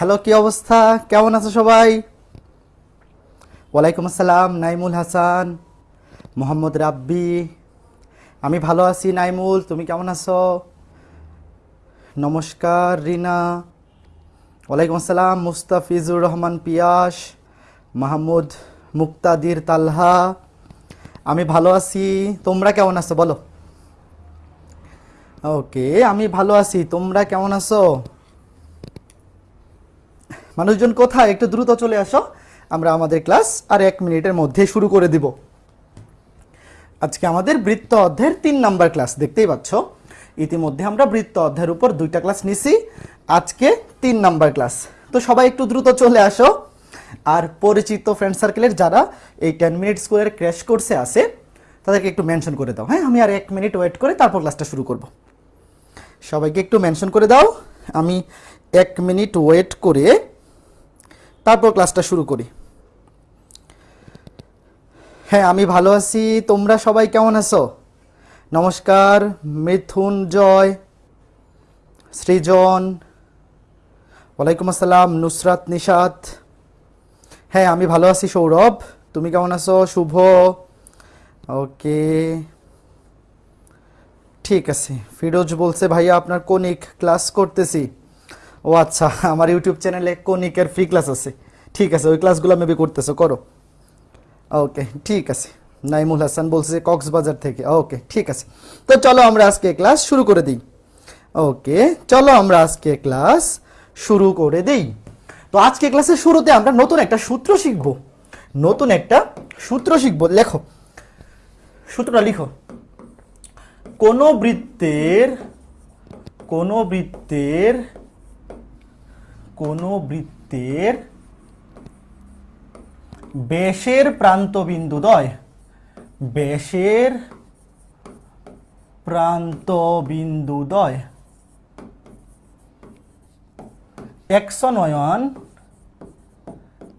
Hello, কি অবস্থা? কেমন আছো সবাই? ওয়ালাইকুম আসসালাম, নাইমুল হাসান, মোহাম্মদ রাব্বি। আমি ভালো আছি, নাইমুল, তুমি কেমন আছো? নমস্কার, রিনা। ওয়ালাইকুম আসসালাম, মুস্তাফিজুর রহমান পিয়াস, মাহমুদ মুক্তাদির তালহা। আমি ভালো আছি, তোমরা কেমন আছো? বলো। ওকে, আমি ভালো আছি, তোমরা কেমন আছো? মানুষজন কোথায়? একটু দ্রুত চলে আসো। আমরা আমাদের ক্লাস আর এক মিনিটের মধ্যে শুরু করে দিব। আজকে আমাদের বৃত্ত অধ্যায়ের তিন নাম্বার ক্লাস, দেখতেই পাচ্ছ? ইতিমধ্যে আমরা বৃত্ত অধ্যায়ের উপর দুইটা ক্লাস নিছি। আজকে তিন নাম্বার ক্লাস। তো সবাই একটু দ্রুত চলে আসো। আর পরিচিত ফ্রেন্ড সার্কেলের যারা এই টেন মিনিট স্কুলের ক্র্যাশ কোর্সে আছে, তাদেরকে একটু মেনশন করে দাও। হ্যাঁ আমি আর এক মিনিট ওয়েট করে তারপর ক্লাসটা শুরু করব। সবাইকে একটু মেনশন করে দাও। আমি এক মিনিট ওয়েট করে তারপর ক্লাসটা শুরু করি। হ্যাঁ আমি ভালো আছি। তোমরা সবাই কেমন আছো? নমস্কার, মিথুন, জয়, সৃজন, ওয়ালাইকুম আসসালাম, নুসরাত, নিশাত। হ্যাঁ আমি ভালো আছি সৌরভ। তুমি কেমন আছো? শুভ। ওকে। ঠিক আছে। ফিরোজ বলছে, ভাইয়া, আপনার কোনিক ক্লাস করতেছি? ও আচ্ছা আমার ইউটিউব চ্যানেলে কনিকের ফ্রি ক্লাস আছে। ঠিক আছে, ওই ক্লাসগুলো মেবি করতেছো, করো। ওকে ঠিক আছে। নাইমুল হাসান বলছে কক্সবাজার থেকে। ওকে ঠিক আছে। তো চলো আমরা আজকে ক্লাস শুরু করে দিই। ওকে চলো আমরা আজকে ক্লাস শুরু করে দিই। তো আজকে ক্লাসের শুরুতে আমরা নতুন একটা সূত্র শিখব। নতুন একটা সূত্র শিখব। লেখো। সূত্রটা লিখো। কোন বৃত্তের কোন বৃত্তের কোন বৃত্তের বেশের ব্যাসের প্রান্তবিন্দুদ্বয় ব্যাসের প্রান্তবিন্দুদ্বয় একশো নয়ন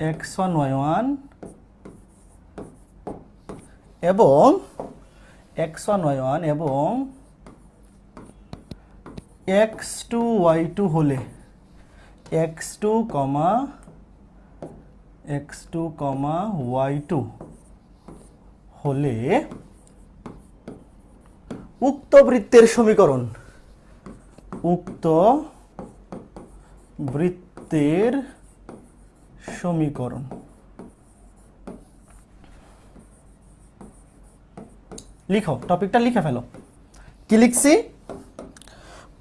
একশো নয়ন এবং একশো নয়ন এবং এক্স টু ওয়াই টু হলে x two comma x two comma y two হলে উক্ত বৃত্তের সমীকরণ, উক্ত বৃত্তের সমীকরণ। লিখো, টপিকটা লিখে ফেলো। কি লিখছি?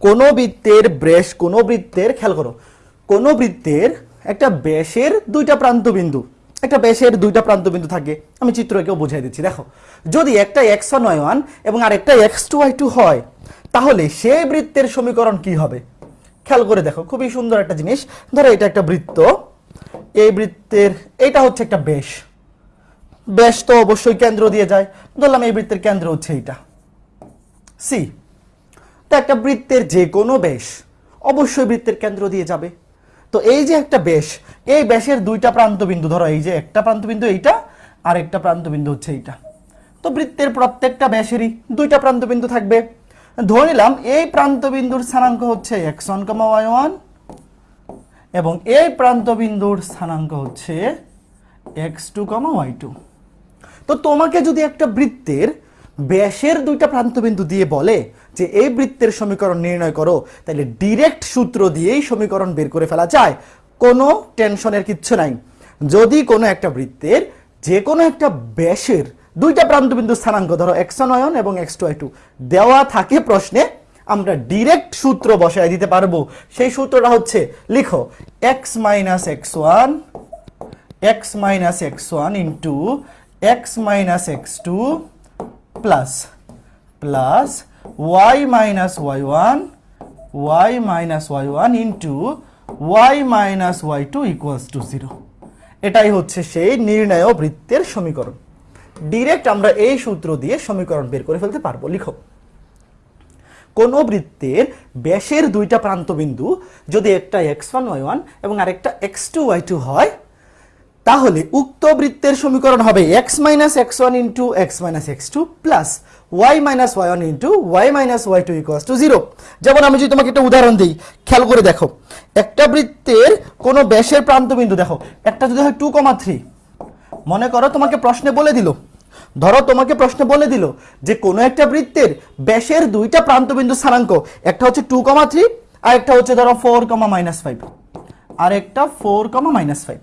কোন বৃত্তের ব্রেশ, কোন বৃত্তের, খেয়াল করো কোন বৃত্তের একটা ব্যাসের দুইটা প্রান্ত বিন্দু একটা ব্যাসের দুইটা প্রান্ত বিন্দু থাকে। আমি চিত্রকেও বুঝাই দিচ্ছি। দেখো, যদি একটা এক্স নয় ওয়ান এবং আরেকটা এক্স টু ওয়াই টু হয়, তাহলে সেই বৃত্তের সমীকরণ কি হবে? খেয়াল করে দেখো, খুবই সুন্দর একটা জিনিস। ধরো এটা একটা বৃত্ত, এই বৃত্তের এটা হচ্ছে একটা ব্যাস। ব্যাস তো অবশ্যই কেন্দ্র দিয়ে যায়। ধরলাম এই বৃত্তের কেন্দ্র হচ্ছে এইটা। সি তো একটা বৃত্তের যে কোনো ব্যাস অবশ্যই বৃত্তের কেন্দ্র দিয়ে যাবে। তো এই যে একটা বেশ, এই বেশের দুইটা প্রান্ত বিন্দু ধরো এই যে একটা প্রান্ত বিন্দু এইটা, আর একটা প্রান্ত বিন্দু হচ্ছে এইটা। তো বৃত্তের প্রত্যেকটা ব্যাসেরই দুইটা প্রান্ত বিন্দু থাকবে। ধরে নিলাম, এই প্রান্ত বিন্দুর স্থানাঙ্ক হচ্ছে x one comma y one এবং এই প্রান্ত বিন্দুর স্থানাঙ্ক হচ্ছে x two comma y two তো তোমাকে যদি একটা বৃত্তের ব্যাসের দুইটা প্রান্তবিন্দু দিয়ে বলে যে এই বৃত্তের সমীকরণ নির্ণয় করো তাহলে ডিরেক্ট সূত্র দিয়েই সমীকরণ বের করে ফেলা যায়। কোনো টেনশনের কিচ্ছু নাই। যদি কোনো একটা বৃত্তের যে কোনো একটা ব্যাসের দুইটা প্রান্তবিন্দু স্থানাঙ্ক ধরো এক্স নয়ন এবং এক্স টু টু দেওয়া থাকে প্রশ্নে, আমরা ডিরেক্ট সূত্র বসায় দিতে পারব। সেই সূত্রটা হচ্ছে, লিখো x minus x one x minus x1 into x minus x2 plus plus y minus y1 y minus y1 into y minus y2 equals to 0 এটাই হচ্ছে সেই নির্ণয় বৃত্তের সমীকরণ। ডিরেক্ট আমরা এই সূত্র দিয়ে সমীকরণ বের করে ফেলতে পারব। লিখো। কোন বৃত্তের ব্যাসের দুইটা প্রান্তবিন্দু যদি একটা এক্স ওয়ান ওয়াই ওয়ান এবং আরেকটা এক্স টু ওয়াই টু হয় তাহলে উক্ত বৃত্তের সমীকরণ হবে x minus x one into x minus x two plus y minus y one into y minus y two equals to zero যেমন আমি যদি তোমাকে একটা উদাহরণ দিই, খেয়াল করে দেখো, একটা বৃত্তের কোনো ব্যাসের প্রান্তবিন্দু দেখো, একটা যদি হয় টু কমা থ্রি মনে করো তোমাকে প্রশ্নে বলে দিল, ধরো তোমাকে প্রশ্নে বলে দিল যে কোনো একটা বৃত্তের ব্যাসের দুইটা প্রান্তবিন্দু স্থানাঙ্ক, একটা হচ্ছে টু কমা থ্রি আর একটা হচ্ছে ধরো ফোর কমা মাইনাস ফাইভ আর একটা ফোর কমা মাইনাস ফাইভ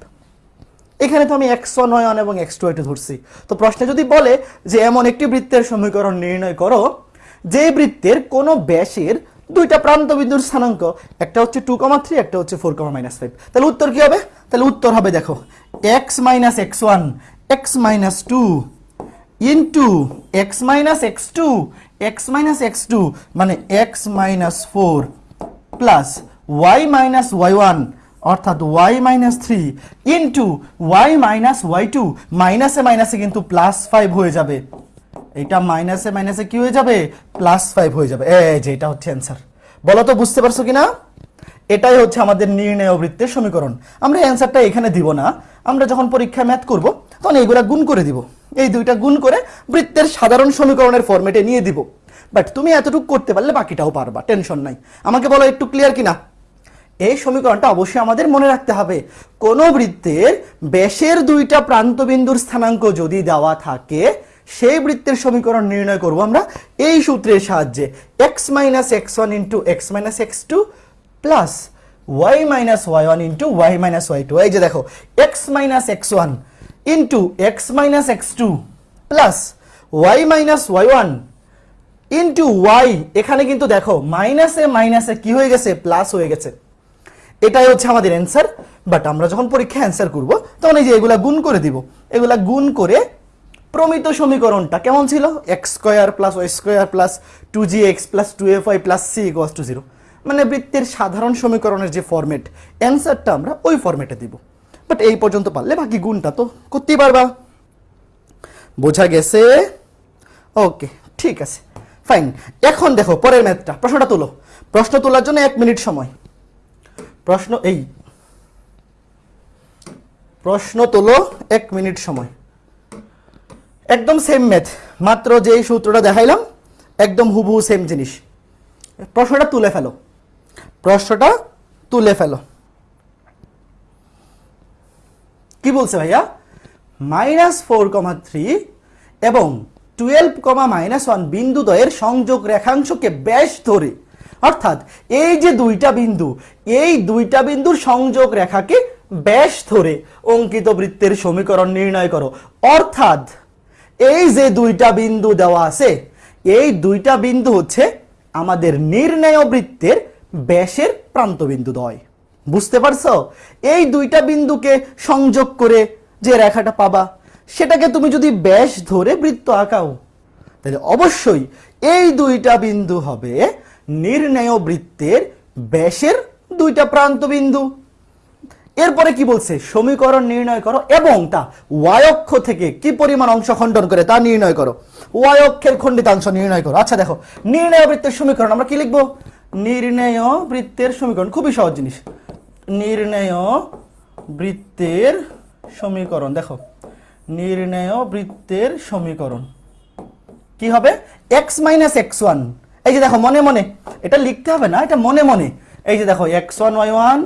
এখানে তো আমি এক্স ওয়ান ওয়ান এবং এক্স টু ধরছি। তো প্রশ্নে যদি বলে যে এমন একটি বৃত্তের সমীকরণ নির্ণয় করো, যে বৃত্তের কোনো ব্যাসের দুইটা প্রান্ত বিন্দুর স্থানাঙ্ক, একটা হচ্ছে টু কমা থ্রি একটা হচ্ছে ফোর কমা মাইনাস ফাইভ তাহলে উত্তর কি হবে? তাহলে উত্তর হবে দেখো x minus x one x minus two into x minus x two x minus x two মানে x minus four plus y minus y one অর্থাৎ y minus three into y minus y two মাইনাসে মাইনাসে কিন্তু plus five হয়ে যাবে। এটা মাইনাসে মাইনাসে কি হয়ে যাবে? প্লাস ফাইভ হয়ে যাবে। যে, এটা হচ্ছে অ্যান্সার বলো তো বুঝতে পারছ কি না এটাই হচ্ছে আমাদের নির্ণয় বৃত্তের সমীকরণ। আমরা অ্যান্সারটা এখানে দিব না। আমরা যখন পরীক্ষায় ম্যাথ করব, তখন এইগুলা গুণ করে দিব। এই দুইটা গুণ করে বৃত্তের সাধারণ সমীকরণের ফরম্যাটে নিয়ে দিব। বাট তুমি এতটুকু করতে পারলে বাকিটাও পারবা টেনশন নাই। আমাকে বলো, একটু ক্লিয়ার কিনা? এই সমীকরণটা অবশ্যই আমাদের মনে রাখতে হবে। কোন বৃত্তের ব্যাসের দুইটা প্রান্তবিন্দুর স্থানাঙ্ক যদি দেওয়া থাকে, সেই বৃত্তের সমীকরণ নির্ণয় করব আমরা এই সূত্রের সাহায্যে। X minus x one into x minus x two plus y minus y one into y minus y two এই যে দেখো x minus x one into x minus x two plus y minus y one into y এখানে কিন্তু দেখো মাইনাসে মাইনাসে কি হয়ে গেছে? প্লাস হয়ে গেছে। এটাই হচ্ছে আমাদের অ্যান্সার বাট আমরা যখন পরীক্ষায় অ্যান্সার করব, তখন এই যে এগুলা গুণ করে দিব। এগুলা গুণ করে প্রমিত সমীকরণটা কেমন ছিল? X square plus y square plus two g x plus two f y plus c equals to zero মানে বৃত্তের সাধারণ সমীকরণের যে ফরম্যাট অ্যান্সারটা আমরা ওই ফরম্যাটে দিব। বাট এই পর্যন্ত পারলে বাকি গুণটা তো করতেই পারবা। বোঝা গেছে? ওকে ঠিক আছে। ফাইন এখন দেখো পরের ম্যাথটা প্রশ্নটা তোলো। প্রশ্ন তোলার জন্য এক মিনিট সময়। প্রশ্ন এই। প্রশ্ন তোলো এক মিনিট সময়। একদম সেম ম্যাথ মাত্র যেই সূত্রটা দেখাইলাম, একদম হুবহু সেম জিনিস। প্রশ্নটা তুলে ফেলো। প্রশ্নটা তুলে ফেলো। কি বলছে ভাইয়া? মাইনাস ফোর কমা থ্রি এবং টুয়েলভ কমা মাইনাস ওয়ান বিন্দুদ্বয়ের সংযোগ রেখাংশকে ব্যাস ধরে অর্থাৎ এই যে দুইটা বিন্দু, এই দুইটা বিন্দুর সংযোগ রেখাকে ব্যাস ধরে অঙ্কিত বৃত্তের সমীকরণ নির্ণয় করো। অর্থাৎ এই যে দুইটা বিন্দু দেওয়া আছে, এই দুইটা বিন্দু হচ্ছে আমাদের নির্ণয় বৃত্তের ব্যাসের প্রান্তবিন্দু দ্বয় বুঝতে পারছ? এই দুইটা বিন্দুকে সংযোগ করে যে রেখাটা পাবা, সেটাকে তুমি যদি ব্যাস ধরে বৃত্ত আঁকাও, তাহলে অবশ্যই এই দুইটা বিন্দু হবে নির্ণয় বৃত্তের ব্যাসের দুইটা প্রান্ত বিন্দু এরপরে কি বলছে? সমীকরণ নির্ণয় করো এবং তা ওয়াই অক্ষ থেকে কি পরিমাণ অংশ খণ্ডন করে তা নির্ণয় করো। ওয়াই অক্ষের খণ্ডিতাংশ নির্ণয় করো। আচ্ছা দেখো, নির্ণয় বৃত্তের সমীকরণ আমরা কি লিখব? নির্ণয় বৃত্তের সমীকরণ, খুবই সহজ জিনিস। নির্ণয় বৃত্তের সমীকরণ, দেখো, নির্ণয় বৃত্তের সমীকরণ। কি হবে? X minus x one. এই যে দেখো, মনে মনে। এটা লিখতে হবে না, এটা মনে মনে। এই যে দেখো এক্স ওয়ান ওয়াই ওয়ান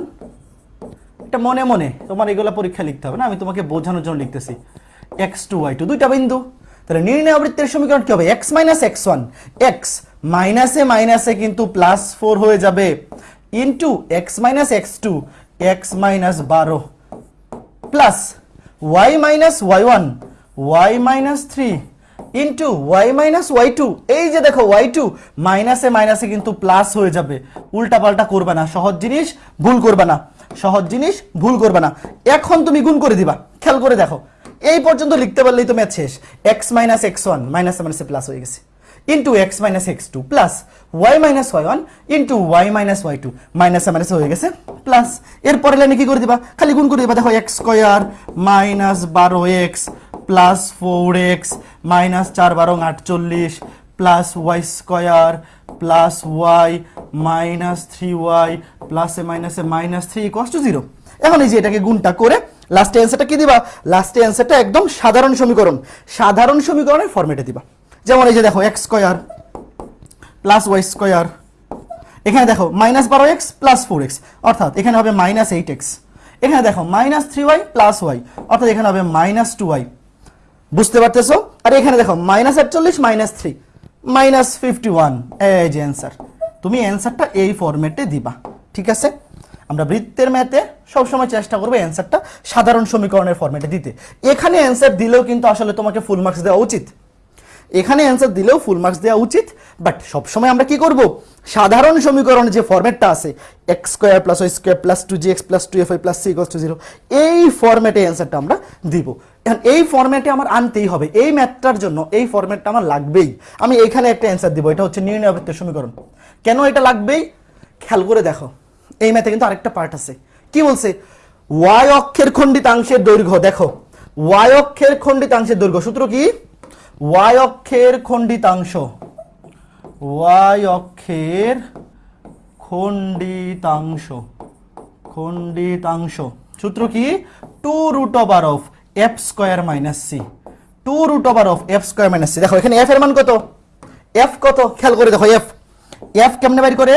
এটা মনে মনে। তোমার এগুলো পরীক্ষা লিখতে হবে না, আমি তোমাকে বোঝানোর জন্য লিখতেছি। এক্স টু ওয়াই টু দুইটা বিন্দু। তাহলে নির্ণয় বৃত্তের সমীকরণ কি হবে? X minus x one x মাইনাসে মাইনাসে কিন্তু প্লাস ফোর হয়ে যাবে। Into x minus x two x minus বারো plus y minus y one y minus three into y minus y two এই যে দেখো ওয়াই টু মাইনাসে মাইনাসে কিন্তু প্লাস হয়ে যাবে। উল্টা পাল্টা করবে না। সহজ জিনিস, ভুল করবে না। সহজ জিনিস, ভুল করবে না। এখন তুমি গুণ করে দিবা। খেয়াল করে দেখো। এই পর্যন্ত লিখতে পারলেই তো ম্যাথ শেষ। এক্স মাইনাস এক্স ওয়ান মাইনাসে মাইনাসে প্লাস হয়ে গেছে। Into x minus x two plus y minus y one into y minus y two মাইনাসে মাইনাসে হয়ে গেছে প্লাস এরপরে লাইনে কি করে দিবা? খালি গুণ করে দিবা। দেখো এক্স স্কোয়ার মাইনাস বারো x plus four x minus চার বারো আটচল্লিশ plus y square plus y minus three y প্লাসে মাইনাসে minus three equals to zero এখন এই যে এটাকে গুণটা করে লাস্টে অ্যান্সারটা কি দিবা? লাস্টে অ্যান্সারটা একদম সাধারণ সমীকরণ। সাধারণ সমীকরণের ফরম্যাটে দিবা। যেমন এই যে দেখো x square plus y square এখানে দেখো মাইনাস বারো এক্স প্লাস ফোর এক্স অর্থাৎ এখানে হবে মাইনাস এইট এক্স এখানে দেখো minus three y plus y অর্থাৎ এখানে হবে মাইনাস টু ওয়াই বুঝতে পারতেছো? আর এখানে দেখো মাইনাস আটচল্লিশ minus three minus fifty one এই যে অ্যান্সার তুমি অ্যান্সারটা এই ফরম্যাটে দিবা, ঠিক আছে? আমরা বৃত্তের ম্যাথে সবসময় চেষ্টা করব অ্যান্সারটা সাধারণ সমীকরণের ফরম্যাটে দিতে। এখানে অ্যান্সার দিলেও কিন্তু আসলে তোমাকে ফুল মার্কস দেওয়া উচিত। এখানে অ্যান্সার দিলেও ফুল মার্কস দেওয়া উচিত বাট সবসময় আমরা কি করব? সাধারণ সমীকরণ যে ফরম্যাটটা আছে x square plus y square plus two g x plus two f plus c to zero এই ফরম্যাটে অ্যান্সারটা আমরা দিব। এখন এই ফরম্যাটে আমার আনতেই হবে, এই ম্যাথটার জন্য এই ফরম্যাটটা আমার লাগবেই। আমি এখানে একটা অ্যান্সার দিব, এটা হচ্ছে নির্ণয় বৃত্তের সমীকরণ। কেন এটা লাগবেই? খেয়াল করে দেখো, এই ম্যাথে কিন্তু আরেকটা পার্ট আছে। কি বলছে? ওয়াই অক্ষের খণ্ডিতাংশের দৈর্ঘ্য, দেখো ওয়াই অক্ষের খণ্ডিতাংশের দৈর্ঘ্য, সূত্র কি? ওয়াই অক্ষের খণ্ডিতাংশ। ওয়াই অক্ষের খণ্ডিতাংশ। খণ্ডিতাংশ। সূত্র কি? Two root over of f square minus c. Two root over of f square minus c. দেখো, এখানে এফ এর মান কত? এফ কত? খেয়াল করে দেখো, এফ। এফ কেমনে বাইর করে?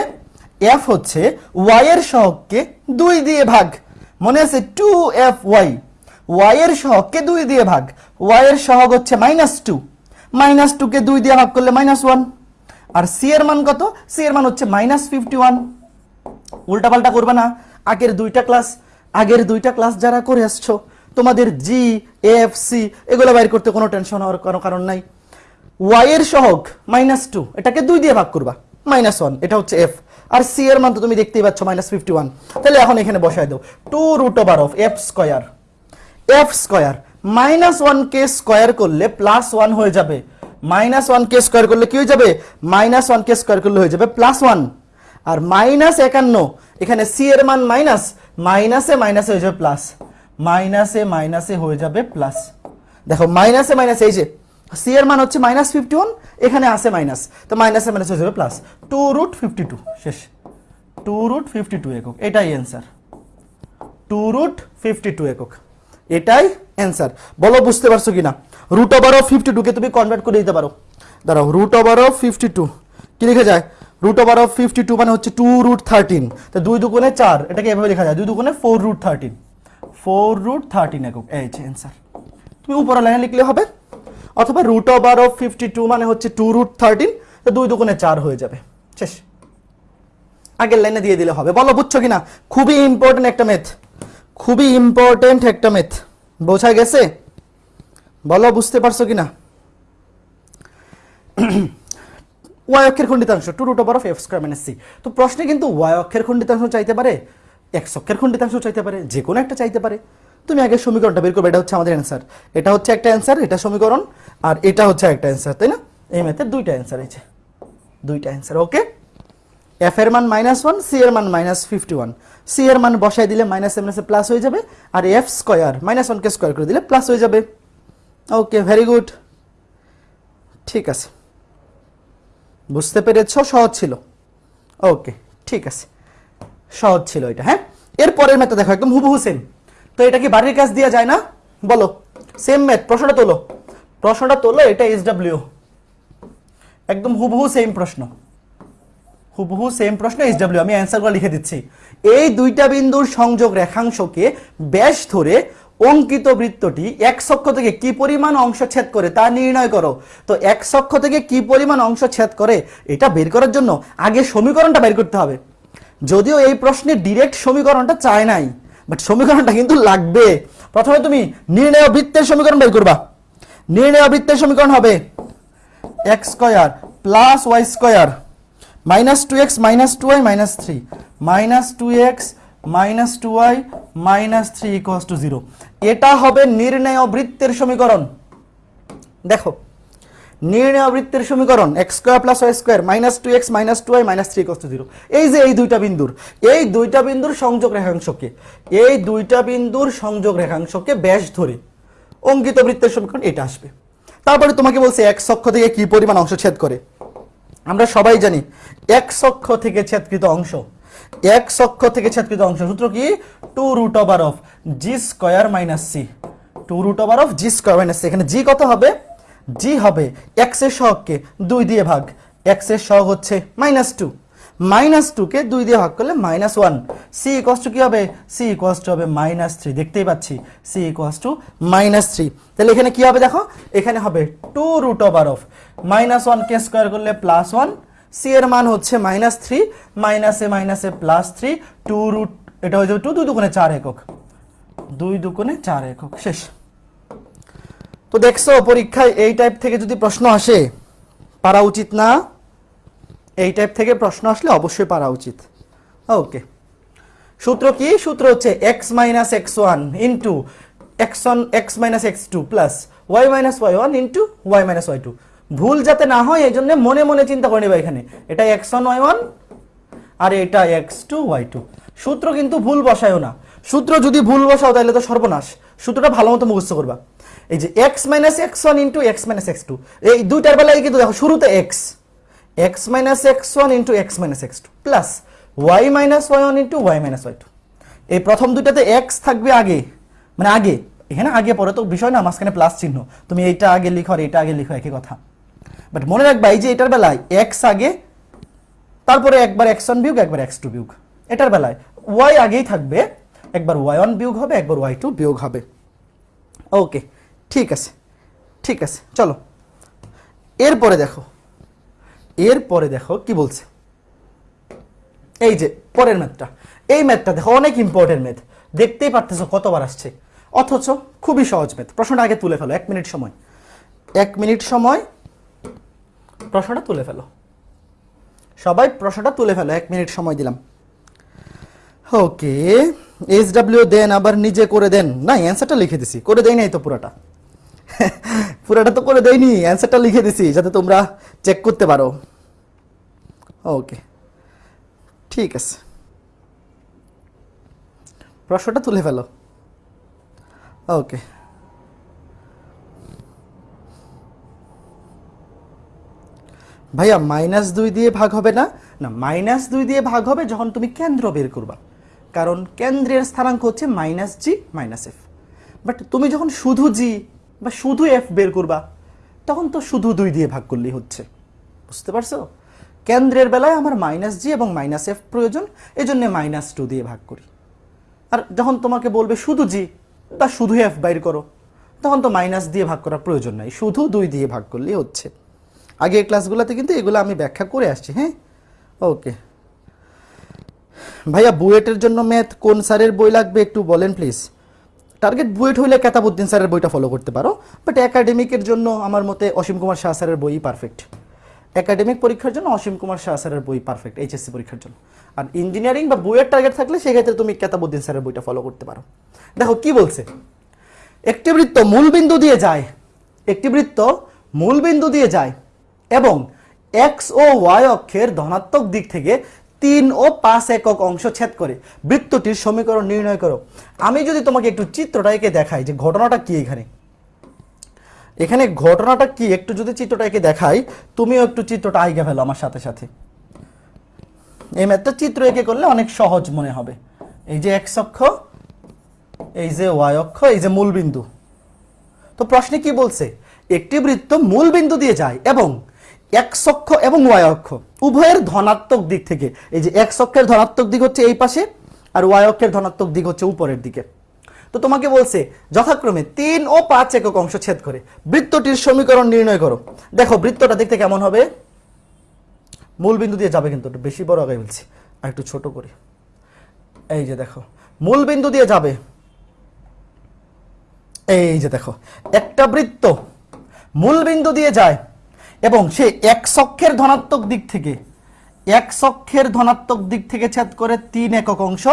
এফ হচ্ছে ওয়াই এর সহগকে দুই দিয়ে ভাগ। মনে আছে? Two f Y. ওয়াই এর সহগকে দুই দিয়ে ভাগ? ওয়াই এর সহগ হচ্ছে মাইনাস টু মাইনাস টুকে দুই দিয়ে ভাগ করলে মাইনাস ওয়ান আর সি এর মান কত? সি এর মান হচ্ছে মাইনাস ফিফটি ওয়ান উল্টাপাল্টা করবে না। আগের দুইটা ক্লাস আগের দুইটা ক্লাস যারা করে আসছো, তোমাদের জি এফ সি এগুলো বাইর করতে কোনো টেনশন হওয়ার কোনো কারণ নাই। ওয়াই এর সহগ মাইনাস টু এটাকে দুই দিয়ে ভাগ করবা। মাইনাস ওয়ান এটা হচ্ছে এফ আর সি এর মান তো তুমি দেখতেই পাচ্ছ মাইনাস ফিফটি ওয়ান তাহলে এখন এখানে বসায় দাও। Two root over of f square f square minus one K square করলে প্লাস ওয়ান হয়ে যাবে। মাইনাস ওয়ান কে স্কোয়ার করলে কি হয়ে যাবে? মাইনাস ওয়ান কে স্কোয়ার করলে হয়ে যাবে প্লাস ওয়ান আর মাইনাস একান্ন, এখানে সি এর মান মাইনাস মাইনাসে মাইনাসে হয়ে যাবে প্লাস মাইনাসে মাইনাসে হয়ে যাবে প্লাস দেখো মাইনাসে মাইনাস এই যে সি এর মান হচ্ছে মাইনাস ফিফটি ওয়ান এখানে আসে মাইনাস তো মাইনাসে মাইনাস হয়ে যাবে plus two root fifty two শেষ। টু রুট ফিফটি টু একক, এটাই answer two root fifty two একক। এটাই অ্যান্সার বলো, বুঝতে পারছ কিনা? রুট ওভার অফ ফিফটি টুকে তুমি কনভার্ট করে দিতে পারো। দাঁড়াও root over of fifty two কি লিখে যায়? Root over of fifty two মানে হচ্ছে টু রুট থার্টিন তো দুই দুগুণে চার, এটাকে এভাবে লেখা যায়। দুই দুগুণে four root thirteen four root thirteen একক। এই যে অ্যান্সার তুমি উপরে লাইনে লিখলে হবে। অথবা root over of fifty two মানে হচ্ছে টু রুট থার্টিন তো দুই দুগুণে চার হয়ে যাবে। শেষ। আগের লাইনে দিয়ে দিলে হবে। বলো, বুঝছ কিনা? খুবই ইম্পর্টেন্ট একটা মেথ খুবই ইম্পর্টেন্ট একটা মেথ বোঝা গেছে? বলো, বুঝতে পারছ কিনা? ওয়াই অক্ষের খণ্ডিতাংশ two root over of f square minus c তো প্রশ্নে কিন্তু ওয়াই অক্ষের খণ্ডিতাংশ চাইতে পারে এক্স অক্ষের খণ্ডিতাংশ চাইতে পারে, যে কোনো একটা চাইতে পারে। তুমি আগে সমীকরণটা বের করবে, এটা হচ্ছে আমাদের অ্যান্সার এটা হচ্ছে একটা অ্যান্সার এটা সমীকরণ, আর এটা হচ্ছে একটা অ্যান্সার তাই না? এই ম্যাথের দুইটা অ্যান্সার আছে দুইটা অ্যান্সার ওকে এফ এর মান মাইনাস ওয়ান সি এর মান মাইনাস ফিফটি ওয়ান সি এর মান বসাই দিলে মাইনাস মাইনাসে প্লাস হয়ে যাবে, আর এফ স্কোয়ার মাইনাস ওয়ানকে স্কোয়ার করে দিলে প্লাস হয়ে যাবে। ওকে ভেরি গুড ঠিক আছে। বুঝতে পেরেছ? সহজ ছিল। ওকে ঠিক আছে। সহজ ছিল এটা হ্যাঁ? এরপরের ম্যাথটা দেখো, একদম হুবহু সেম তো এটা কি বাড়ির কাজ দেওয়া যায় না? বলো। সেম ম্যাথ প্রশ্নটা তোলো। প্রশ্নটা তোলো, এটা এস ডাব্লিউ একদম হুবহু সেম প্রশ্ন। হুবহু সেম প্রশ্ন এস ডাব্লিউ আমি অ্যান্সারগুলো লিখে দিচ্ছি। এই দুইটা বিন্দুর সংযোগ রেখাংশকে ব্যাস ধরে অঙ্কিত বৃত্তটি এক অক্ষ থেকে কি পরিমাণ অংশ ছেদ করে তা নির্ণয় করো। তো এক অক্ষ থেকে কি পরিমাণ অংশ ছেদ করে এটা বের করার জন্য আগে সমীকরণটা বের করতে হবে। যদিও এই প্রশ্নে ডিরেক্ট সমীকরণটা চায় নাই বাট সমীকরণটা কিন্তু লাগবে। প্রথমে তুমি নির্ণয় বৃত্তের সমীকরণ বের করবা। নির্ণয় বৃত্তের সমীকরণ হবে x square plus y square minus two x minus two y minus three. Minus two x minus two y minus three equals to zero. এটা হবে নির্ণয় বৃত্তের সমীকরণ। দেখো, নির্ণয় বৃত্তের সমীকরণ, x square plus y square minus two x minus two y minus three equals to zero. এই যে এই দুইটা বিন্দুর, এই দুইটা বিন্দুর সংযোগ রেখাংশকে, এই দুইটা বিন্দুর সংযোগ রেখাংশকে ব্যাস ধরে অঙ্কিত বৃত্তের সমীকরণ এটা আসবে। তারপরে তোমাকে বলছে এক অক্ষ থেকে কি পরিমাণ অংশ ছেদ করে। আমরা সবাই জানি এক অক্ষ থেকে ছেদকৃত অংশ। এক অক্ষ থেকে ছেদকৃত অংশ। সূত্র কি? Two root over of g square minus c. Two root over of g square minus c. এখানে জি কত হবে? জি হবে এক্সের সহগকে দুই দিয়ে ভাগ। এক্সের সহগ হচ্ছে মাইনাস টু। মাইনাস টুকে দুই দিয়ে ভাগ করলে minus one c equals to কি হবে? সি ইকোয়াস টু হবে মাইনাস থ্রি দেখতেই পাচ্ছি। C equals to minus three তাহলে এখানে কি হবে দেখো? এখানে হবে two root over of minus one K square করলে প্লাস ওয়ান সি এর মান হচ্ছে মাইনাস থ্রি মাইনাসে মাইনাসে প্লাস থ্রি টু রুট এটা হয়ে যাবে টু দুই দুগুণে চার একক। দুই দুগুণে চার একক। শেষ। তো দেখছ, পরীক্ষায় এই টাইপ থেকে যদি প্রশ্ন আসে, পারা উচিত না। এই টাইপ থেকে প্রশ্ন আসলে অবশ্যই পারা উচিত। ওকে সূত্র কি? সূত্র হচ্ছে x minus x one into x one x minus x two plus y minus y one into y minus y two ভুল যাতে না হয় এই জন্য মনে মনে চিন্তা করে নেবে এখানে। এটা এক্স ওয়ান ওয়াই ওয়ান আর এটা এক্স টু ওয়াই টু সূত্র কিন্তু ভুল বসায়ও না। সূত্র যদি ভুল বসাও তাহলে তো সর্বনাশ। সূত্রটা ভালো মতো মুখস্থ করবা। এই যে x minus x one into x minus x two এই দুইটার বেলায় কিন্তু দেখো, শুরুতে x into x minus x two plus y minus y one into y minus y two এই প্রথম দুইটাতে এক্স থাকবে আগে মানে আগে, এখানে আগে পরে তো বিষয় না, মাঝখানে প্লাস চিহ্ন। তুমি এইটা আগে লিখো আর এটা আগে লিখো, একই কথা। বাট মনে রাখবা, এই যে এটার বেলায় এক্স আগে, তারপরে একবার এক্স ওয়ান বিয়োগ, একবার এক্স টু বিয়োগ। এটার বেলায় ওয়াই আগেই থাকবে, একবার ওয়াই ওয়ান বিয়োগ হবে, একবার ওয়াই টু বিয়োগ হবে। ওকে ঠিক আছে ঠিক আছে, চলো। এরপরে দেখো এরপরে দেখো কি বলছে? এই যে পরের ম্যাথটা এই ম্যাথটা দেখো অনেক ইম্পর্টেন্ট ম্যাথ দেখতেই পারতেছো কতবার আসছে। অথচ খুবই সহজ ম্যাথ প্রশ্নটা আগে তুলে ফেলো, এক মিনিট সময়। এক মিনিট সময়, প্রশ্নটা তুলে ফেলো। সবাই প্রশ্নটা তুলে ফেলো, এক মিনিট সময় দিলাম। ওকে এস ডাব্লিউ দেন আবার নিজে করে দেন। না অ্যান্সারটা লিখে দিছি। করে দেয় নাই তো পুরাটা। পুরাটা তো করে দেয়নি অ্যান্সারটা লিখে দিছি, যাতে তোমরা চেক করতে পারো। ওকে ঠিক আছে। প্রশ্নটা তুলে ফেলো। ওকে ভাইয়া মাইনাস দুই দিয়ে ভাগ হবে না? না মাইনাস দুই দিয়ে ভাগ হবে যখন তুমি কেন্দ্র বের করবা। কারণ কেন্দ্রের স্থানাঙ্ক হচ্ছে minus g minus f but তুমি যখন শুধু জি বা শুধু এফ বের করবা, তখন তো শুধু দুই দিয়ে ভাগ করলেই হচ্ছে। বুঝতে পারছ? কেন্দ্রের বেলায় আমার মাইনাস জি এবং মাইনাস এফ প্রয়োজন এই জন্য মাইনাস টু দিয়ে ভাগ করি। আর যখন তোমাকে বলবে শুধু জি বা শুধু এফ বাইর করো, তখন তো মাইনাস দিয়ে ভাগ করার প্রয়োজন নাই, শুধু দুই দিয়ে ভাগ করলেই হচ্ছে। আগের ক্লাসগুলোতে কিন্তু এগুলো আমি ব্যাখ্যা করে আসছি হ্যাঁ? ওকে ভাইয়া, বুয়েটের জন্য ম্যাথ কোন স্যারের বই লাগবে একটু বলেন প্লিজ টার্গেট বুয়েট হইলে কেতাবুদ্দিন স্যারের বইটা ফলো করতে পারো বাট একাডেমিকের জন্য আমার মতে অসীম কুমার শাহ স্যারের বই পারফেক্ট একাডেমিক পরীক্ষার জন্য অসীম কুমার শাহ স্যারের বই পারফেক্ট এইচএসসি পরীক্ষার জন্য। আর ইঞ্জিনিয়ারিং বা বইয়ের টার্গেট থাকলে সেক্ষেত্রে তুমি কেতাবুদ্দিন স্যারের বইটা ফলো করতে পারো। দেখো কি বলছে? একটি বৃত্ত মূল বিন্দু দিয়ে যায়, একটি বৃত্ত মূল বিন্দু দিয়ে যায়, এবং এক্স ও ওয়াই অক্ষের ধনাত্মক দিক থেকে তিন ও পাঁচ একক অংশ ছেদ করে বৃত্তটির সমীকরণ নির্ণয় করো। আমি যদি তোমাকে একটু চিত্রটা এঁকে দেখাই যে ঘটনাটা কি এখানে। এখানে ঘটনাটা কি? একটু যদি চিত্রটা এঁকে দেখাই, তুমিও একটু চিত্রটা আইগে ফেলো আমার সাথে সাথে। এই ম্যাথটা চিত্র এঁকে করলে অনেক সহজ মনে হবে। এই যে এক্স অক্ষ, এই যে ওয়াই অক্ষ, এই যে মূল বিন্দু। তো প্রশ্নে কি বলছে? একটি বৃত্ত মূল বিন্দু দিয়ে যায় এবং এক্স অক্ষ এবং ওয়াই অক্ষ উভয়ের ধনাত্মক দিক থেকে। এই যে এক্স অক্ষের ধনাত্মক দিক হচ্ছে এই পাশে, আর ওয়াই অক্ষের ধনাত্মক দিক হচ্ছে উপরের দিকে। তো তোমাকে বলছে, যথাক্রমে তিন ও পাঁচ একক অংশ ছেদ করে, বৃত্তটির সমীকরণ নির্ণয় করো। দেখো, বৃত্তটা দেখতে কেমন হবে? মূল বিন্দু দিয়ে যাবে কিন্তু বেশি বড় আগে বলছি, আর একটু ছোট করি। এই যে দেখো, মূল বিন্দু দিয়ে যাবে। এই যে দেখো, একটা বৃত্ত মূল বিন্দু দিয়ে যায় এবং সে এক সক্ষের ধনাত্মক দিক থেকে, এক সক্ষের ধনাত্মক দিক থেকে ছেদ করে তিন একক অংশ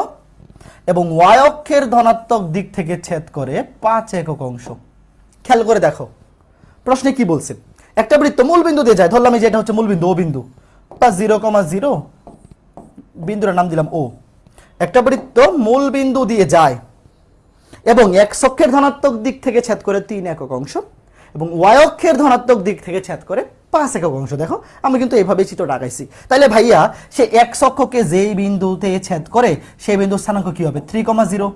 এবং ওয়াই অক্ষের ধনাত্মক দিক থেকে ছেদ করে পাঁচ একক অংশ। খেয়াল করে দেখো, প্রশ্নে কি বলছে? একটা বৃত্ত মূল বিন্দু দিয়ে যায়, ধরলাম এই যে এটা হচ্ছে মূল বিন্দু ও বিন্দু। বা জিরো কমা জিরো, বিন্দুর নাম দিলাম ও। একটা বৃত্ত মূল বিন্দু দিয়ে যায় এবং এক সক্ষের ধনাত্মক দিক থেকে ছেদ করে তিন একক অংশ এবং ওয়াই অক্ষের ধনাত্মক দিক থেকে ছেদ করে পাঁচ একক অংশ, দেখো, আমি কিন্তু এভাবে চিত্রটা আঁকাইছি। তাহলে ভাইয়া, সে এক অক্ষকে যেই বিন্দুতে ছেদ করে, সেই বিন্দুর স্থানাঙ্ক কি হবে? থ্রি কমা জিরো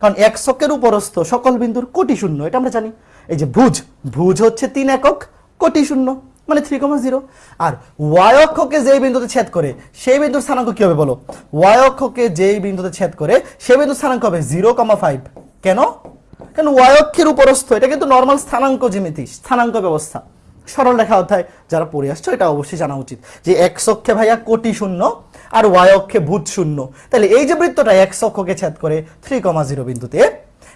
কারণ এক ছকের উপরস্থ সকল বিন্দুর কোটি শূন্য, এটা আমরা জানি। এই যে ভুজ ভুজ হচ্ছে তিন একক, কোটি শূন্য মানে থ্রি কমা জিরো আর ওয়াই অক্ষকে যেই বিন্দুতে ছেদ করে, সেই বিন্দুর স্থানাঙ্ক কি হবে বলো? ওয়াই অক্ষকে যেই বিন্দুতে ছেদ করে, সেই বিন্দুর স্থানাঙ্ক হবে জিরো কমা ফাইভ কেন? কেন ওয়াই অক্ষের উপরস্থ, এটা কিন্তু নর্মাল স্থানাঙ্ক জ্যামিতি, স্থানাঙ্ক ব্যবস্থা। সরল রেখা অধ্যায় যারা পড়ে আসছো, এটা অবশ্যই জানা উচিত যে এক্স অক্ষে ভাইয়া কোটি শূন্য আর ওয়াই অক্ষে ভূত শূন্য। তাহলে এই যে বৃত্তটা এক্স অক্ষকে ছেদ করে থ্রি কমা জিরো বিন্দুতে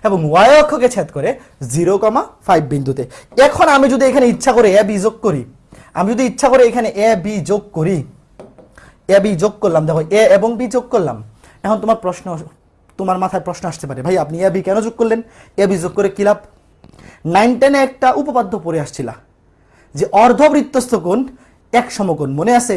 এবং ওয়াই অক্ষকে ছেদ করে জিরো কমা ফাইভ বিন্দুতে। এখন আমি যদি এখানে ইচ্ছা করে এ বি যোগ করি, আমি যদি ইচ্ছা করে এখানে এ বি যোগ করি, এ বি যোগ করলাম, দেখো এ এবং বি যোগ করলাম। এখন তোমার প্রশ্ন, তোমার মাথায় প্রশ্ন আসতে পারে, ভাই আপনি এ বি কেন যোগ করলেন? এ বি যোগ করে কি লাভ? নাইন টেনে একটা উপপাদ্য পড়ে আসছিলা। যে অর্ধবৃত্তস্থ কোণ এক সমকোণ, মনে আছে?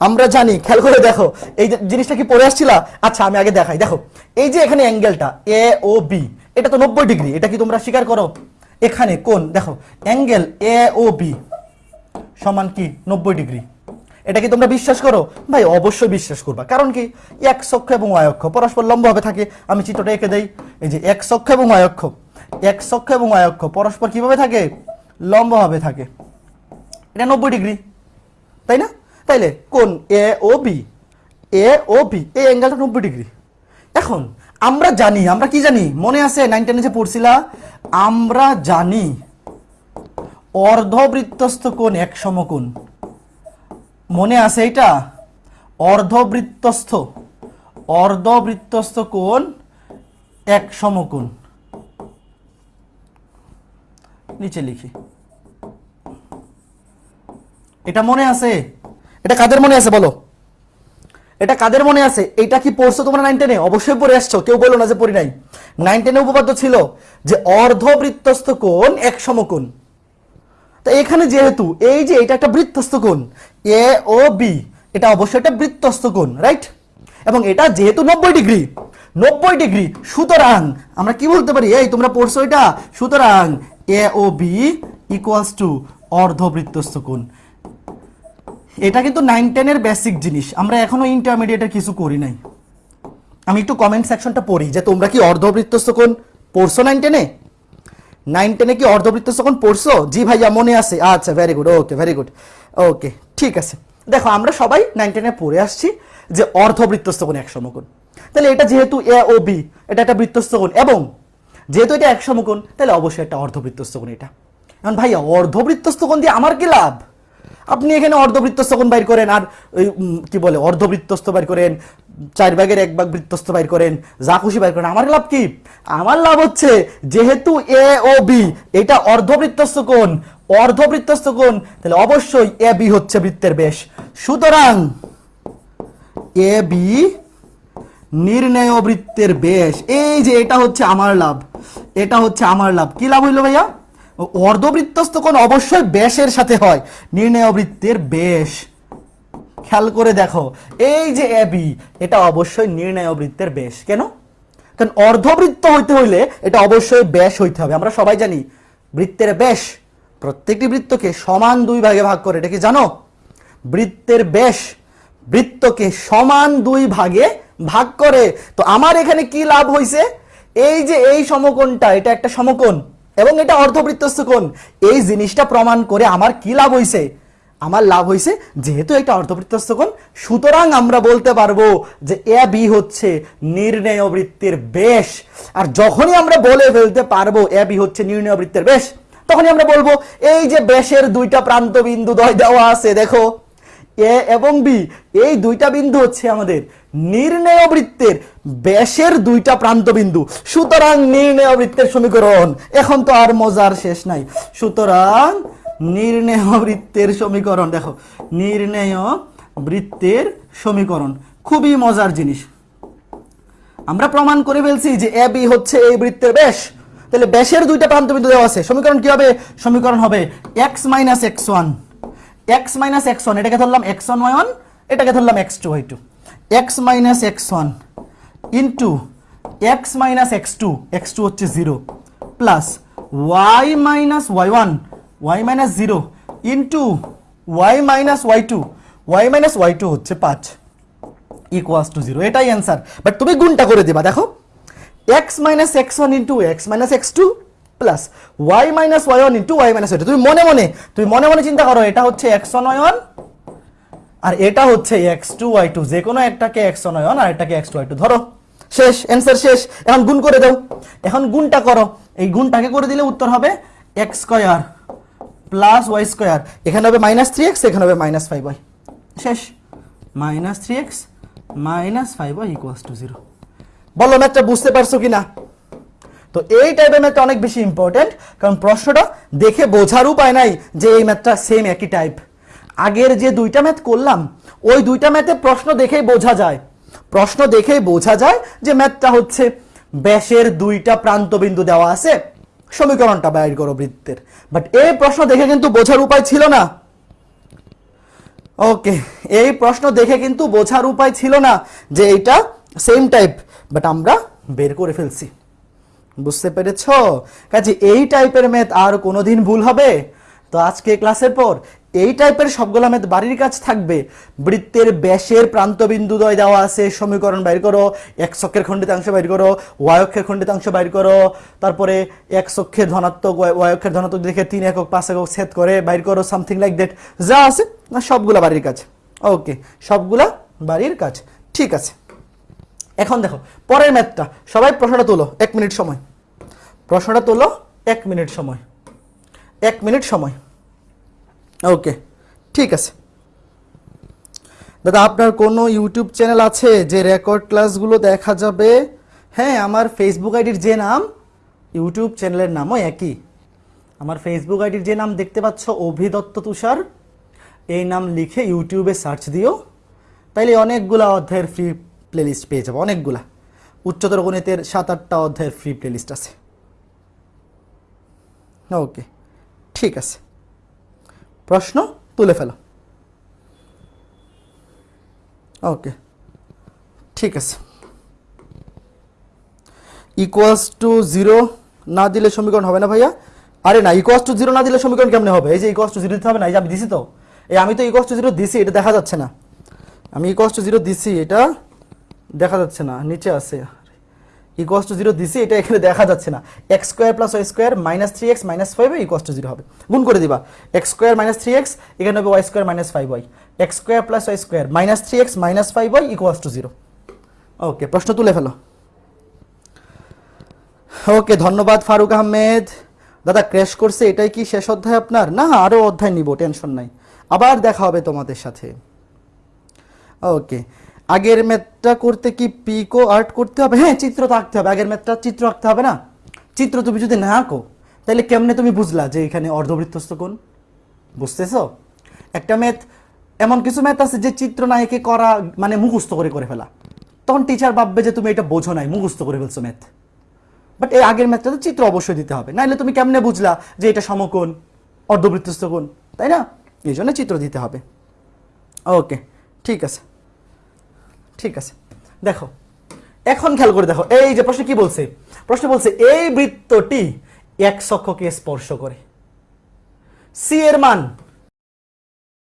আমরা জানি, খেয়াল করে দেখো, এই জিনিসটা কি পড়ে আসছিলা? আচ্ছা আমি আগে দেখাই। দেখো, এই যে এখানে অ্যাঙ্গেলটা, এ ও বি, এটা তো নব্বই ডিগ্রি, এটা কি তোমরা স্বীকার করো? এখানে কোন দেখো, অ্যাঙ্গেল এ ও বি সমান কি? নব্বই ডিগ্রি। এটা কি তোমরা বিশ্বাস করো? ভাই, অবশ্যই বিশ্বাস করবা। কারণ কি? এক অক্ষ এবং ওয়াই অক্ষ, পরস্পর লম্বভাবে থাকে। আমি চিত্রটা এঁকে দেই। এই যে এক অক্ষ এবং ওয়াই অক্ষ, এক অক্ষ এবং ওয়াই অক্ষ, পরস্পর কীভাবে থাকে? লম্বভাবে থাকে। এটা নব্বই ডিগ্রি, তাই না? তাইলে কোন এ ও বি এ ও বি এই অ্যাঙ্গেলটা নব্বই ডিগ্রি। এখন আমরা জানি, আমরা কি জানি? মনে আছে নাইন টেনে যে পড়ছিলা? আমরা জানি অর্ধবৃত্তস্থ কোণ এক সমকোণ। মনে আছে এটা অর্ধবৃত্তস্থ অর্ধবৃত্তস্থ কোণ এক সমকোণ। নিচে লিখি। এটা মনে আছে? এটা কাদের মনে আছে বলো? এটা কাদের মনে আছে? এটা কি পড়ছো তোমরা নাইন টেনে অবশ্যই পড়ে আসছো। কেউ বলো না যে পড়ি নাই। নাইন টেনে উপপাদ্য ছিল যে অর্ধবৃত্তস্থ কোণ এক সমকোণ। তো এখানে যেহেতু এই যে এটা একটা বৃত্তস্থ কোণ, এ ও বি, এটা অবশ্যই একটা বৃত্তস্থ কোণ রাইট এবং এটা যেহেতু নব্বই ডিগ্রি নব্বই ডিগ্রি, সুতরাং আমরা কি বলতে পারি? এই তোমরা পড়ছো এটা? সুতরাং এ ও ইকুয়ালস টু অর্ধবৃত্তস্থ কোণ এটা কিন্তু নাইন টেনের বেসিক জিনিস। আমরা এখনও ইন্টারমিডিয়েটের কিছু করি নাই। আমি একটু কমেন্ট সেকশনটা পড়ি, যে তোমরা কি অর্ধবৃত্তস্থ কোণ পড়ছো নাইন টেনে নাইন টেনে কি অর্ধবৃত্তস্থ কোণ পড়ছো? জি ভাইয়া, মনে আছে। আচ্ছা very good okay very good okay ঠিক আছে। দেখো, আমরা সবাই নাইন টেনে পড়ে আসছি যে অর্ধবৃত্তস্থ কোণ এক সমকোণ তাহলে এটা যেহেতু এ ও বি এটা একটা বৃত্তস্থ কোণ এবং যেহেতু এটা এক সমকোণ তাহলে অবশ্যই একটা অর্ধবৃত্তস্থ কোণ এটা। এখন ভাইয়া, অর্ধবৃত্তস্থ কোণ দিয়ে আমার কি লাভ? আপনি এখানে অর্ধবৃত্তস্থ কোণ বাইর করেন আর ওই কি বলে, অর্ধবৃত্তস্থ বাইর করেন, চার ভাগের এক ভাগ বৃত্তস্থ বাইর করেন, যা খুশি বাইর করেন, আমার লাভ কি? আমার লাভ হচ্ছে যেহেতু এ ও বি, এটা অর্ধবৃত্তস্থ কোণ অর্ধবৃত্তস্থ কোণ, তাহলে অবশ্যই এ বি হচ্ছে বৃত্তের বেশ সুতরাং এ বি নির্ণয় বৃত্তের বেশ এই যে এটা হচ্ছে আমার লাভ। এটা হচ্ছে আমার লাভ। কি লাভ হইল ভাইয়া? অর্ধবৃত্তস্থ কোণ অবশ্যই ব্যাসের সাথে হয়। নির্ণয় বৃত্তের বেশ খেয়াল করে দেখো, এই যে এবি এটা অবশ্যই নির্ণয় বৃত্তের বেশ কেন? কারণ অর্ধবৃত্ত হইতে হইলে এটা অবশ্যই ব্যাস হইতে হবে। আমরা সবাই জানি, বৃত্তের ব্যাস প্রত্যেকটি বৃত্তকে সমান দুই ভাগে ভাগ করে। এটা কি জানো? বৃত্তের ব্যাস বৃত্তকে সমান দুই ভাগে ভাগ করে। তো আমার এখানে কি লাভ হইছে? এই যে এই সমকোণটা, এটা একটা সমকোণ এবং এটা অর্ধবৃত্তস্থ কোণ, এই জিনিসটা প্রমাণ করে আমার কি লাভ হইছে? আমার লাভ হইছে যেহেতু এটা অর্ধবৃত্তস্থ কোণ, সুতরাং আমরা বলতে পারব যে এ বি হচ্ছে নির্ণয় বৃত্তের বেশ। আর যখনই আমরা বলে ফেলতে পারব এ বি হচ্ছে নির্ণয় বৃত্তের বেশ, তখনই আমরা বলব এই যে বেশের দুইটা প্রান্ত বিন্দু দয় দেওয়া আছে, দেখো, এ এবং বি, এই দুইটা বিন্দু হচ্ছে আমাদের নির্ণয় বৃত্তের ব্যাসের দুইটা প্রান্ত বিন্দু সুতরাং নির্ণয় বৃত্তের সমীকরণ, এখন তো আর মজার শেষ নাই। সুতরাং নির্ণয় বৃত্তের সমীকরণ, দেখো নির্ণয় বৃত্তের সমীকরণ, খুবই মজার জিনিস। আমরা প্রমাণ করে ফেলছি যে এ, বি হচ্ছে এই বৃত্তের ব্যাস। তাহলে ব্যাসের দুইটা প্রান্ত বিন্দু দেওয়া আছে। সমীকরণ কি হবে? সমীকরণ হবে x minus x one x minus x one এটাকে ধরলাম এক্স ওয়ান ওয়ান এটাকে ধরলাম x two y two x minus x one into x minus x two x two হচ্ছে zero plus y minus y one y minus zero into y minus y two y minus y two হচ্ছে পাঁচ equals two zero এটাই answer but তুমি গুণটা করে দিবা, দেখো। X minus x one into x minus x two plus y minus y one into y minus y তুমি মনে মনে, তুমি মনে মনে চিন্তা করো, এটা হচ্ছে এক্স ওয়ান ওয়াই ওয়ান আর এটা হচ্ছে এক্স টু ওয়াই টু যে কোনো একটাকে এক্স ওয়ান আর একটাকে এক্স টু ওয়াই টু ধরো। শেষ অ্যান্সার শেষ। এখন গুণ করে দাও। এখন গুণটা করো। এই গুণটাকে করে দিলে উত্তর হবে x square plus y square এখানে হবে মাইনাস থ্রি এক্স এখানে হবে মাইনাস ফাইভ ওয়াই শেষ। Minus three x minus five y equals to zero বলো ম্যাথটা বুঝতে পারছ কি না তো এই টাইপের ম্যাথটা অনেক বেশি ইম্পর্টেন্ট কারণ প্রশ্নটা দেখে বোঝার উপায় নাই যে এই ম্যাথটা সেম একই টাইপ আগের যে দুইটা ম্যাথ করলাম, ওই দুইটা ম্যাথে প্রশ্ন দেখেই বোঝা যায়। প্রশ্ন দেখেই বোঝা যায় যে ম্যাথটা হচ্ছে ব্যাসের দুইটা প্রান্তবিন্দু দেওয়া আছে, সমীকরণটা বাইর করো বৃত্তের। বাট এই প্রশ্ন দেখে কিন্তু বোঝার উপায় ছিল না। ওকে এই প্রশ্ন দেখে কিন্তু বোঝার উপায় ছিল না যে এটা সেম টাইপ বাট আমরা বের করে ফেলছি। বুঝতে পেরেছ? কাজে এই টাইপের ম্যাথ আর কোনোদিন ভুল হবে? তো আজকে ক্লাসের পর এই টাইপের সবগুলো ম্যাথ বাড়ির কাজ থাকবে। বৃত্তের ব্যাসের প্রান্তবিন্দু দয় দেওয়া আছে, সমীকরণ বাইর করো, এক অক্ষের খণ্ডিতাংশ বাইর করো, ওয়াই অক্ষের খণ্ডিতাংশ বাইর করো, তারপরে এক অক্ষের ধনাত্মক অক্ষের ধনাত্মক দেখে তিন একক, পাঁচ একক ছেদ করে বাইর করো সামথিং লাইক দ্যাট যা আছে, না, সবগুলা বাড়ির কাজ। ওকে সবগুলা বাড়ির কাজ। ঠিক আছে। এখন দেখো, পরের ম্যাথটা সবাই প্রশ্নটা তোলো, এক মিনিট সময়। প্রশ্নটা তোলো, এক মিনিট সময়। এক মিনিট সময়। ওকে ঠিক আছে। দাদা, আপনার কোনো ইউটিউব চ্যানেল আছে যে রেকর্ড ক্লাসগুলো দেখা যাবে? হ্যাঁ আমার ফেসবুক আইডির যে নাম ইউটিউব চ্যানেলের নামও একই। আমার ফেসবুক আইডির যে নাম দেখতে পাচ্ছ অভিদত্ত তুষার। এই নাম লিখে ইউটিউবে সার্চ দিও। তাইলে অনেকগুলা অধ্যায়ের ফ্রি প্লেলিস্ট পেয়ে যাব, অনেকগুলা। উচ্চতর গণিতের সাত আটটা অধ্যায়ের ফ্রি প্লেলিস্ট আছে। ওকে ঠিক আছে। প্রশ্ন তুলে ফেলো। ওকে ঠিক আছে। ইকুয়ালস টু জিরো না দিলে সমীকরণ হবে না ভাইয়া। আরে না ইকুয়ালস টু জিরো না দিলে সমীকরণ কেমনে হবে? এই যে ইকুয়ালস টু জিরো দিতে হবে না, এই যে আমি দিছি তো। এই আমি তো ইকুয়ালস টু জিরো দিছি, এটা দেখা যাচ্ছে না। আমি ইকুয়ালস টু জিরো দিছি, এটা দেখা যাচ্ছে না, নিচে আছে। ইকুয়ালস টু জিরো দিছি এটা এখানে দেখা যাচ্ছে না। X square plus y square minus three x minus five equals to zero হবে। গুণ করে দিবা। X square minus three x এখানে হবে y square minus five y x square plus y square minus three x minus five y equals to zero okay প্রশ্ন তুলে ফেলো। ওকে ধন্যবাদ ফারুক আহমেদ। দাদা ক্র্যাশ করছে এটাই কি শেষ অধ্যায় আপনার? না আরও অধ্যায় নিব টেনশন নাই। আবার দেখা হবে তোমাদের সাথে। ওকে আগের ম্যাথটা করতে কি পিকো আর্ট করতে হবে? হ্যাঁ চিত্র তো আঁকতে হবে। আগের ম্যাথটা চিত্র আঁকতে হবে না। চিত্র তুমি যদি না আঁকো, তাহলে কেমনে তুমি বুঝলা যে এখানে অর্ধবৃত্তস্থ কোণ? বুঝতেছো? একটা ম্যাথ, এমন কিছু ম্যাথ আছে যে চিত্র না এঁকে করা মানে মুখস্থ করে করে ফেলা। তখন টিচার ভাববে যে তুমি এটা বোঝো নাই, মুখস্থ করে ফেলছো ম্যাথ। বাট এই আগের ম্যাথটা তো চিত্র অবশ্যই দিতে হবে। নাহলে তুমি কেমনে বুঝলা যে এটা সমকোণ, অর্ধবৃত্তস্থ কোণ? তাই না? এই জন্য চিত্র দিতে হবে। ওকে ঠিক আছে। ঠিক আছে। দেখো, এখন খেয়াল করে দেখো, এই যে প্রশ্ন কি বলছে? প্রশ্ন বলছে, এই বৃত্তটি এক সক্ষকে স্পর্শ করে। সি এর মান